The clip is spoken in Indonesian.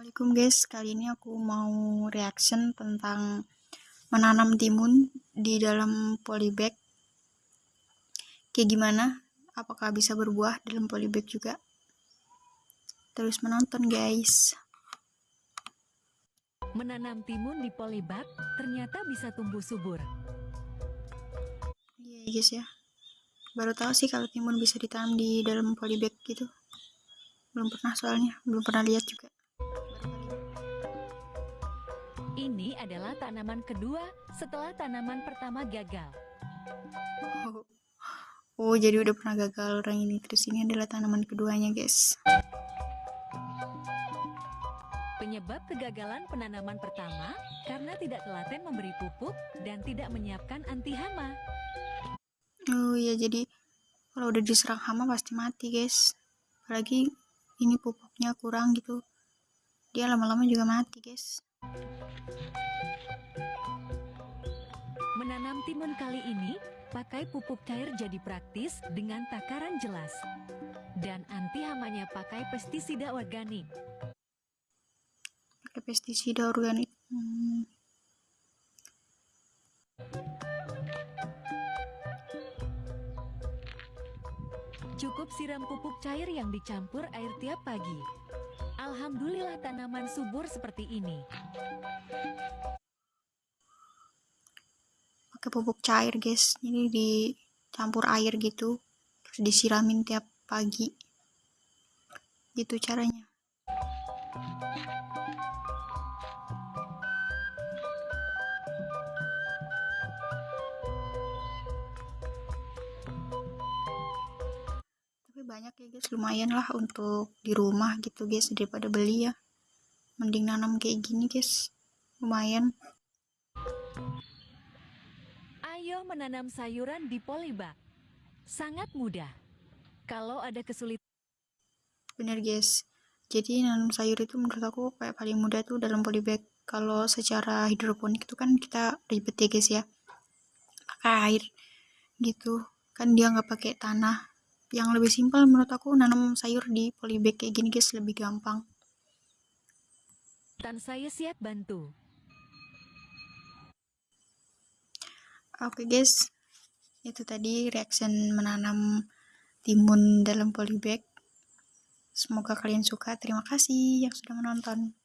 Assalamualaikum guys, kali ini aku mau reaction tentang menanam timun di dalam polybag. Kayak gimana, apakah bisa berbuah dalam polybag juga? Terus menonton guys. Menanam timun di polybag ternyata bisa tumbuh subur. iya guys ya. Baru tahu sih kalau timun bisa ditanam di dalam polybag gitu. Belum pernah soalnya belum pernah lihat juga Ini adalah tanaman kedua setelah tanaman pertama gagal. oh, oh jadi udah pernah gagal orang ini. Terus ini adalah tanaman keduanya guys. Penyebab kegagalan penanaman pertama karena tidak telaten memberi pupuk dan tidak menyiapkan anti hama. oh iya jadi kalau udah diserang hama pasti mati guys. Apalagi ini pupuknya kurang gitu. Dia lama-lama juga mati guys Menanam timun kali ini pakai pupuk cair jadi praktis dengan takaran jelas. Dan anti hamanya pakai pestisida organik. pakai pestisida organik hmm. Cukup siram pupuk cair yang dicampur air tiap pagi. Alhamdulillah tanaman subur seperti ini. pakai pupuk cair guys. Ini dicampur air gitu terus disiramin tiap pagi. Gitu caranya banyak ya guys. Lumayan lah untuk di rumah gitu guys daripada beli ya. Mending nanam kayak gini guys. Lumayan. Ayo menanam sayuran di polybag. Sangat mudah. Kalau ada kesulitan bener guys. Jadi nanam sayur itu menurut aku kayak paling mudah tuh dalam polybag kalau secara hidroponik itu kan kita ribet ya guys ya. Pakai air gitu. Kan dia nggak pakai tanah yang lebih simpel menurut aku nanam sayur di polybag kayak gini guys lebih gampang. Saya siap bantu. oke guys. Itu tadi reaction menanam timun dalam polybag. Semoga kalian suka. Terima kasih yang sudah menonton